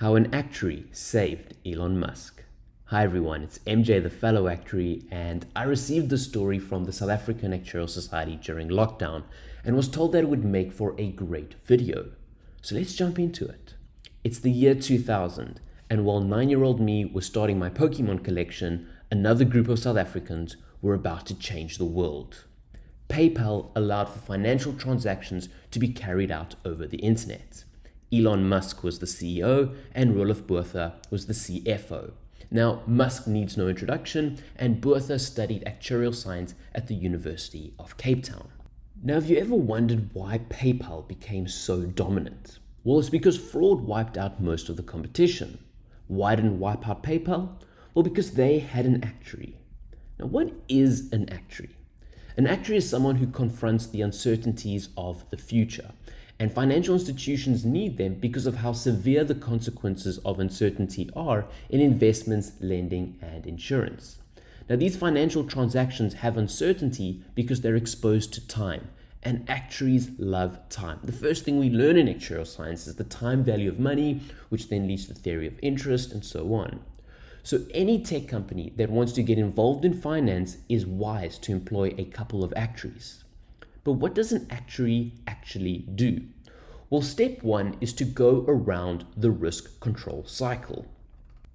How an actuary saved Elon Musk. Hi everyone, it's MJ the fellow actuary and I received the story from the South African Actuarial Society during lockdown and was told that it would make for a great video. So let's jump into it. It's the year 2000 and while 9-year-old me was starting my Pokemon collection, another group of South Africans were about to change the world. PayPal allowed for financial transactions to be carried out over the internet. Elon Musk was the CEO and Roelof Botha was the CFO. Now, Musk needs no introduction, and Botha studied actuarial science at the University of Cape Town. Now, have you ever wondered why PayPal became so dominant? Well, it's because fraud wiped out most of the competition. Why didn't wipe out PayPal? Well, because they had an actuary. Now, what is an actuary? An actuary is someone who confronts the uncertainties of the future and financial institutions need them because of how severe the consequences of uncertainty are in investments, lending, and insurance. Now, these financial transactions have uncertainty because they're exposed to time, and actuaries love time. The first thing we learn in actuarial science is the time value of money, which then leads to the theory of interest, and so on. So, any tech company that wants to get involved in finance is wise to employ a couple of actuaries. But what does an actuary actually do? Well, step one is to go around the risk control cycle.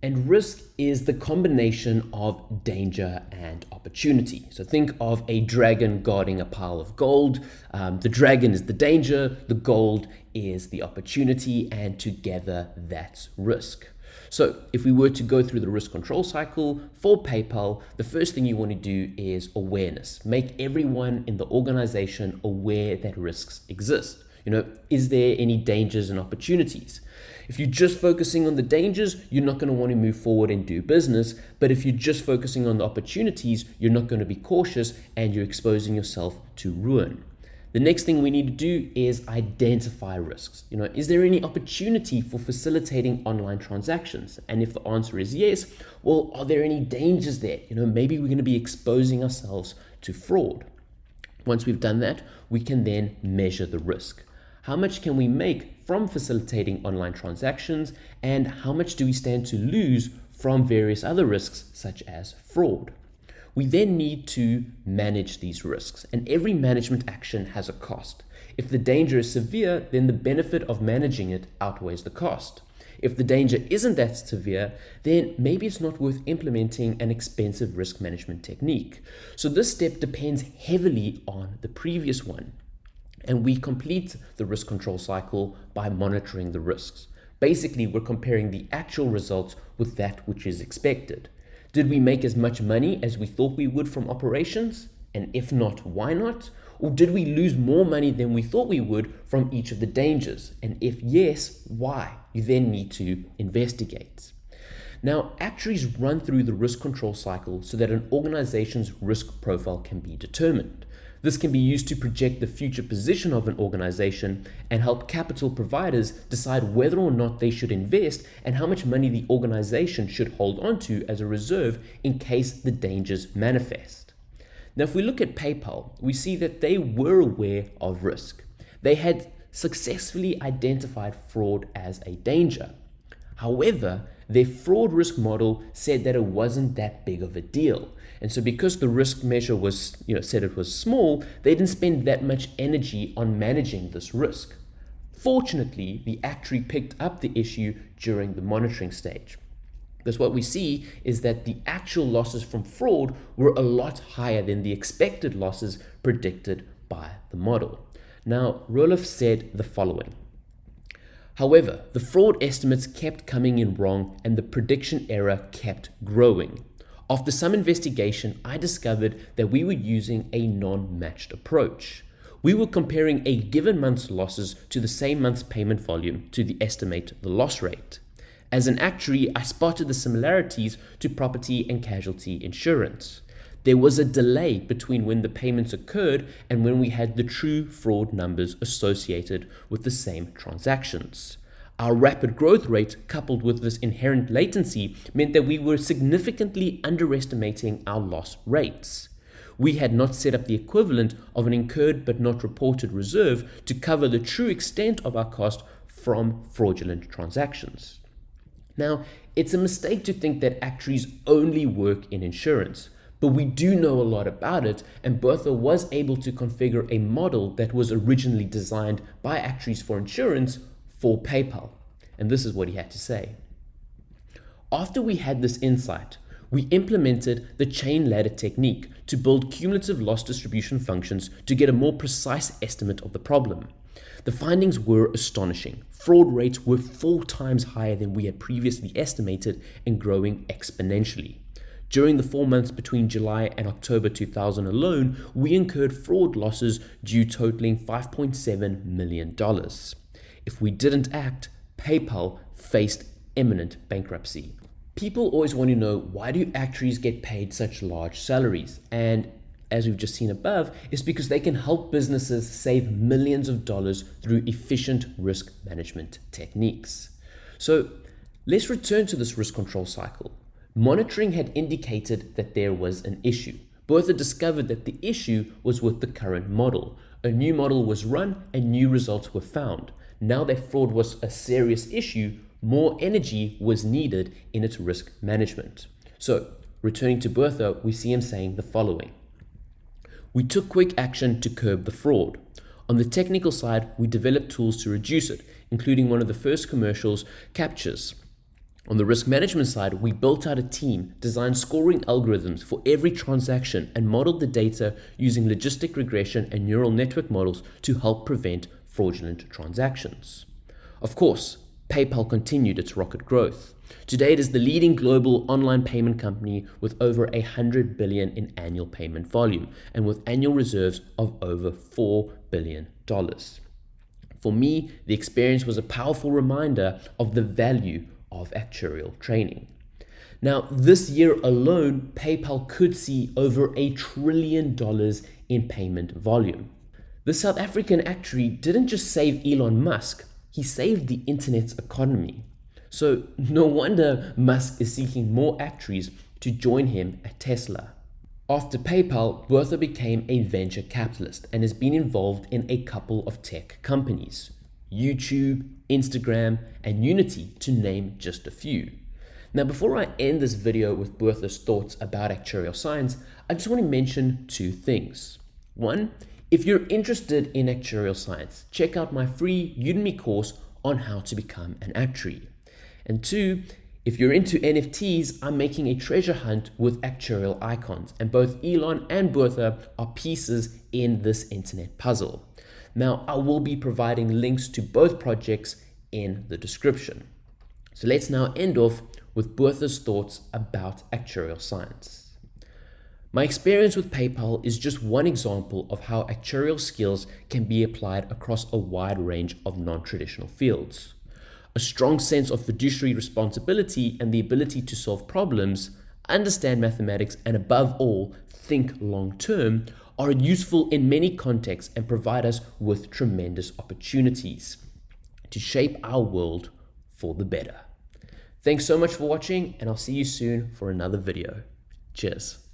And risk is the combination of danger and opportunity. So think of a dragon guarding a pile of gold. Um, the dragon is the danger, the gold is the opportunity, and together that's risk. So if we were to go through the risk control cycle for PayPal, the first thing you want to do is awareness. Make everyone in the organization aware that risks exist. You know, is there any dangers and opportunities? If you're just focusing on the dangers, you're not going to want to move forward and do business. But if you're just focusing on the opportunities, you're not going to be cautious and you're exposing yourself to ruin. The next thing we need to do is identify risks. You know, is there any opportunity for facilitating online transactions? And if the answer is yes, well, are there any dangers there? You know, maybe we're going to be exposing ourselves to fraud. Once we've done that, we can then measure the risk. How much can we make from facilitating online transactions? And how much do we stand to lose from various other risks, such as fraud? We then need to manage these risks, and every management action has a cost. If the danger is severe, then the benefit of managing it outweighs the cost. If the danger isn't that severe, then maybe it's not worth implementing an expensive risk management technique. So this step depends heavily on the previous one. And we complete the risk control cycle by monitoring the risks. Basically, we're comparing the actual results with that which is expected. Did we make as much money as we thought we would from operations? And if not, why not? Or did we lose more money than we thought we would from each of the dangers? And if yes, why? You then need to investigate. Now, actuaries run through the risk control cycle so that an organization's risk profile can be determined. This can be used to project the future position of an organization and help capital providers decide whether or not they should invest and how much money the organization should hold onto as a reserve in case the dangers manifest. Now, if we look at PayPal, we see that they were aware of risk. They had successfully identified fraud as a danger. However, their fraud risk model said that it wasn't that big of a deal. And so because the risk measure was, you know, said it was small, they didn't spend that much energy on managing this risk. Fortunately, the actuary picked up the issue during the monitoring stage. Because what we see is that the actual losses from fraud were a lot higher than the expected losses predicted by the model. Now, Roelof said the following. However, the fraud estimates kept coming in wrong and the prediction error kept growing. After some investigation, I discovered that we were using a non-matched approach. We were comparing a given month's losses to the same month's payment volume to estimate the loss rate. As an actuary, I spotted the similarities to property and casualty insurance. There was a delay between when the payments occurred and when we had the true fraud numbers associated with the same transactions. Our rapid growth rate, coupled with this inherent latency, meant that we were significantly underestimating our loss rates. We had not set up the equivalent of an incurred but not reported reserve to cover the true extent of our cost from fraudulent transactions. Now, it's a mistake to think that actuaries only work in insurance, but we do know a lot about it, and Botha was able to configure a model that was originally designed by actuaries for insurance for PayPal. And this is what he had to say. After we had this insight, we implemented the chain ladder technique to build cumulative loss distribution functions to get a more precise estimate of the problem. The findings were astonishing. Fraud rates were four times higher than we had previously estimated and growing exponentially. During the four months between July and October 2000 alone, we incurred fraud losses due totaling $5.7 million. If we didn't act, PayPal faced imminent bankruptcy. People always want to know why do actuaries get paid such large salaries? And as we've just seen above, is because they can help businesses save millions of dollars through efficient risk management techniques. So let's return to this risk control cycle. Monitoring had indicated that there was an issue. Botha discovered that the issue was with the current model. A new model was run and new results were found. Now that fraud was a serious issue, more energy was needed in its risk management. So, returning to Botha, we see him saying the following We took quick action to curb the fraud. On the technical side, we developed tools to reduce it, including one of the first commercials, CAPTCHAs. On the risk management side, we built out a team, designed scoring algorithms for every transaction, and modeled the data using logistic regression and neural network models to help prevent fraudulent transactions. Of course, PayPal continued its rocket growth. Today, it is the leading global online payment company with over 100 billion in annual payment volume and with annual reserves of over 4 billion dollars. For me, the experience was a powerful reminder of the value of actuarial training. Now, this year alone, PayPal could see over a trillion dollars in payment volume. The South African actuary didn't just save Elon Musk, he saved the internet's economy. So no wonder Musk is seeking more actuaries to join him at Tesla. After PayPal, Botha became a venture capitalist and has been involved in a couple of tech companies YouTube, Instagram, and Unity, to name just a few. Now, before I end this video with Botha's thoughts about actuarial science, I just want to mention two things. One, if you're interested in actuarial science, check out my free Udemy course on how to become an actuary. And two, if you're into NFTs, I'm making a treasure hunt with actuarial icons, and both Elon and Botha are pieces in this internet puzzle. Now, I will be providing links to both projects in the description. So let's now end off with Botha's thoughts about actuarial science. My experience with PayPal is just one example of how actuarial skills can be applied across a wide range of non-traditional fields. A strong sense of fiduciary responsibility and the ability to solve problems, understand mathematics, and above all, think long term are useful in many contexts and provide us with tremendous opportunities to shape our world for the better. Thanks so much for watching and I'll see you soon for another video. Cheers.